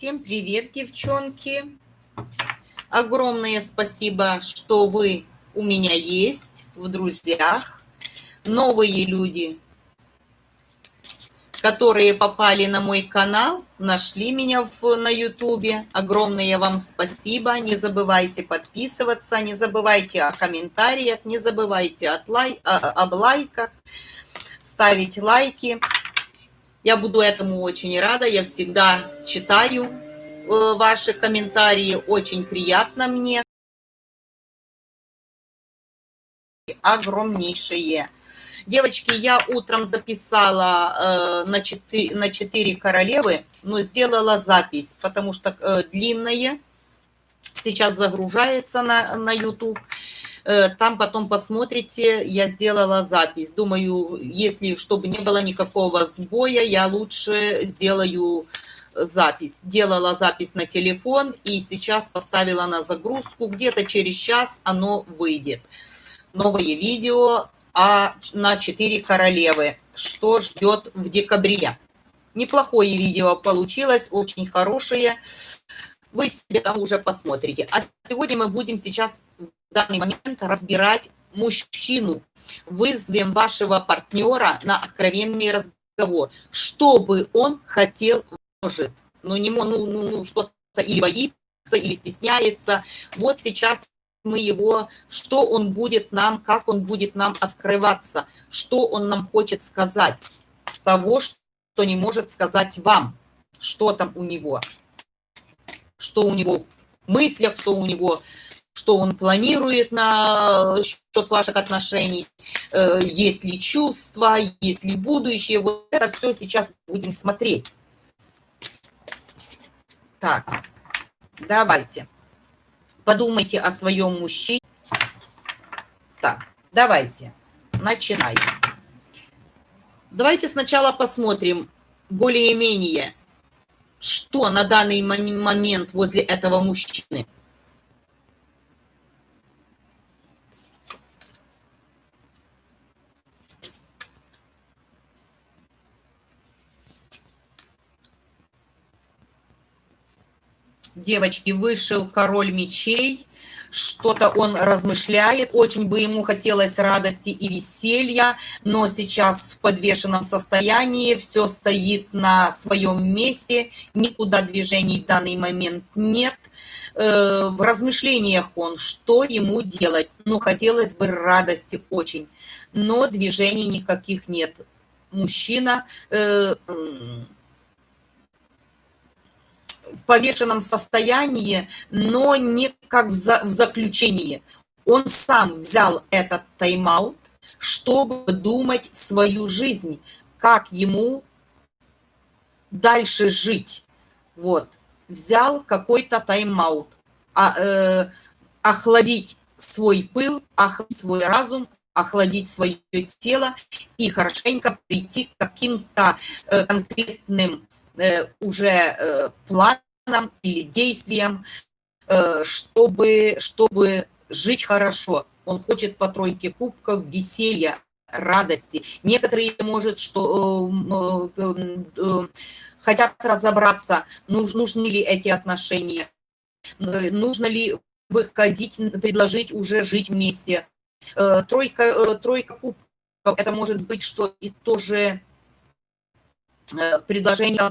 Всем привет, девчонки! Огромное спасибо, что вы у меня есть в друзьях. Новые люди, которые попали на мой канал, нашли меня в, на ютубе. Огромное вам спасибо. Не забывайте подписываться, не забывайте о комментариях, не забывайте от лай, о, об лайках, ставить лайки. Я буду этому очень рада. Я всегда читаю э, ваши комментарии. Очень приятно мне. Огромнейшее. Девочки, я утром записала э, на, 4, на 4 королевы, но сделала запись, потому что э, длинная. Сейчас загружается на, на YouTube. Э, там потом посмотрите, я сделала запись. Думаю, если, чтобы не было никакого сбоя, я лучше сделаю запись. Делала запись на телефон и сейчас поставила на загрузку. Где-то через час оно выйдет. Новое видео а на 4 королевы. Что ждет в декабре? Неплохое видео получилось, очень хорошее. Вы себе там уже посмотрите. А сегодня мы будем сейчас в данный момент разбирать мужчину. Вызовем вашего партнера на откровенный разговор. Что бы он хотел, может. Ну, не, ну, ну, ну что-то или боится, или стесняется. Вот сейчас мы его, что он будет нам, как он будет нам открываться, что он нам хочет сказать, того, что не может сказать вам, что там у него, что у него в мыслях, что у него, что он планирует на счет ваших отношений, э, есть ли чувства, есть ли будущее, вот это все сейчас будем смотреть. Так, давайте. Подумайте о своем мужчине. Так, давайте, начинаем. Давайте сначала посмотрим более-менее, что на данный момент возле этого мужчины. девочки, вышел король мечей, что-то он размышляет, очень бы ему хотелось радости и веселья, но сейчас в подвешенном состоянии, все стоит на своем месте, никуда движений в данный момент нет. Э, в размышлениях он, что ему делать, ну, хотелось бы радости очень, но движений никаких нет. Мужчина э, повешенном состоянии, но не как в, за, в заключении. Он сам взял этот тайм-аут, чтобы думать свою жизнь, как ему дальше жить. Вот. Взял какой-то тайм-аут. А, э, охладить свой пыл, охладить свой разум, охладить свое тело и хорошенько прийти к каким-то э, конкретным Э, уже э, планом или действием, э, чтобы, чтобы жить хорошо. Он хочет по тройке кубков, веселья, радости. Некоторые, может, что хотят разобраться, нужны ли эти отношения, нужно ли выходить, предложить уже жить вместе. Тройка, тройка кубков, это может быть, что и тоже Э, предложение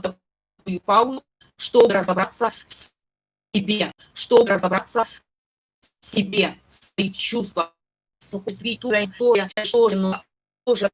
Паулу, чтобы разобраться в себе, чтобы разобраться в себе, в своих чувствах,